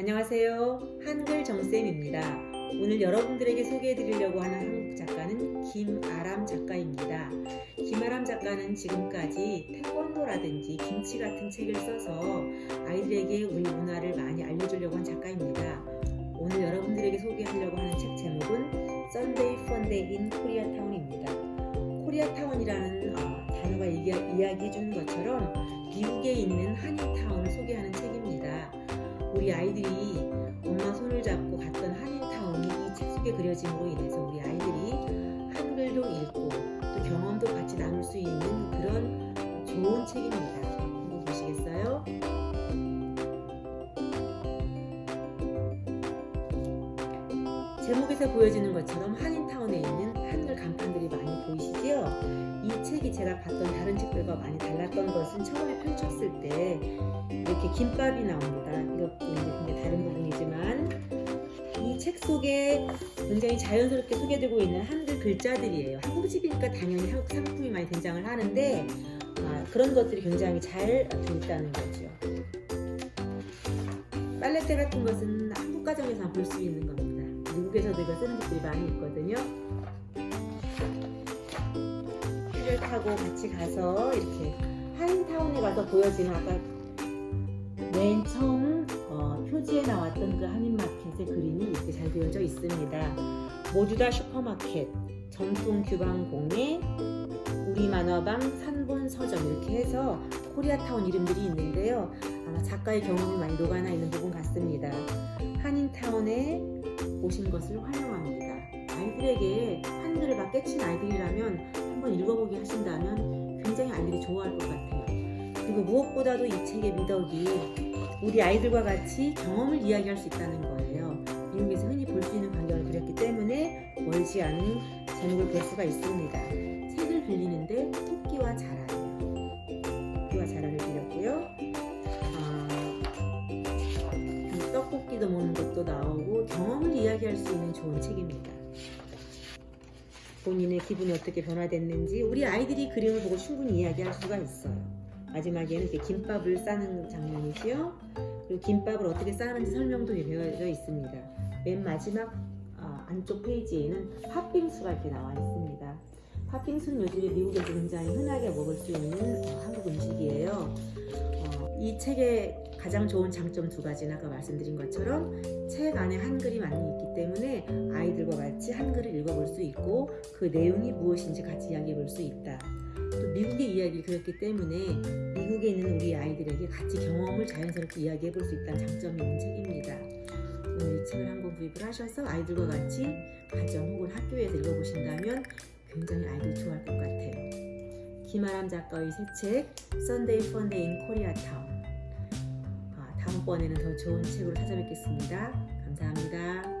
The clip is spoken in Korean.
안녕하세요. 한글 정쌤입니다. 오늘 여러분들에게 소개해 드리려고 하는 한국 작가는 김아람 작가입니다. 김아람 작가는 지금까지 태권도라든지 김치 같은 책을 써서 아이들에게 우리 문화를 많이 알려주려고 한 작가입니다. 오늘 여러분들에게 소개하려고 하는 책 제목은 Sunday Funday in Koreatown입니다. 코리아타운이라는 어, 단어가 이야기해 주는 것처럼 미국에 있는 한인타운을 소개하는 책입니다. 우리 아이들이 엄마 손을 잡고 갔던 한인타운이 이 책 속에 그려짐으로 인해서 우리 아이들이 한글도 읽고 또 경험도 같이 나눌 수 있는 그런 좋은 책입니다. 한번 보시겠어요? 제목에서 보여지는 것처럼 한인타운에 있는 한글 간판들이 많이 보이시죠? 이 책이 제가 봤던 다른 책들과 많이 달랐던 것은 처음에 펼쳤을 때 이렇게 김밥이 나옵니다. 이것도 이제 굉장히 다른 부분이지만 이 책 속에 굉장히 자연스럽게 소개되고 있는 한글 글자들이에요. 한국집이니까 당연히 한국 상품이 많이 등장을 하는데 아, 그런 것들이 굉장히 잘 되있다는 거죠. 빨래대 같은 것은 한국 가정에서 볼 수 있는 겁니다. 미국에서도 이거 쓰는 집들이 많이 있거든요. 를 타고 같이 가서 이렇게 한인타운에 가서 보여지는 아까 맨 처음 어, 표지에 나왔던 그 한인마켓의 그림이 이렇게 잘 그려져 있습니다. 모두 다 슈퍼마켓, 전통 규방공예, 우리 만화방, 산본 서점 이렇게 해서 코리아타운 이름들이 있는데요. 아마 작가의 경험이 많이 녹아나 있는 부분 같습니다. 한인타운에 오신 것을 환영합니다. 아이들에게 한글을 막 깨친 아이들이라면 한번 읽어보게 하신다면 굉장히 아이들이 좋아할 것 같아요. 그리고 무엇보다도 이 책의 미덕이 우리 아이들과 같이 경험을 이야기할 수 있다는 거예요. 미국에서 흔히 볼 수 있는 광경을 그렸기 때문에 멀지 않은 제목을 볼 수가 있습니다. 책을 빌리는데 토끼와 자라예요. 토끼와 자라를 빌렸고요. 아, 떡볶이도 먹는 것도 나오고 경험을 이야기할 수 있는 좋은 책입니다. 본인의 기분이 어떻게 변화됐는지 우리 아이들이 그림을 보고 충분히 이야기할 수가 있어요. 마지막에는 이렇게 김밥을 싸는 장면이지요. 그리고 김밥을 어떻게 싸는지 설명도 되어져 있습니다. 맨 마지막 어, 안쪽 페이지에는 팥빙수가 이렇게 나와 있습니다. 팥빙수는 요즘에 미국에서 굉장히 흔하게 먹을 수 있는 어, 한국 음식이에요. 어, 이 책의 가장 좋은 장점 두 가지는 아까 말씀드린 것처럼 책 안에 한글이 많이 있기 때문에 있고 그 내용이 무엇인지 같이 이야기해 볼 수 있다. 또 미국의 이야기를 그렸기 때문에 미국에 있는 우리 아이들에게 같이 경험을 자연스럽게 이야기해 볼 수 있다는 장점이 있는 책입니다. 오늘 이 책을 한권 구입을 하셔서 아이들과 같이 가정 혹은 학교에서 읽어보신다면 굉장히 아이들이 좋아할 것 같아요. 김아람 작가의 새 책 Sunday Funday in Koreatown 다음번에는 더 좋은 책으로 찾아뵙겠습니다. 감사합니다.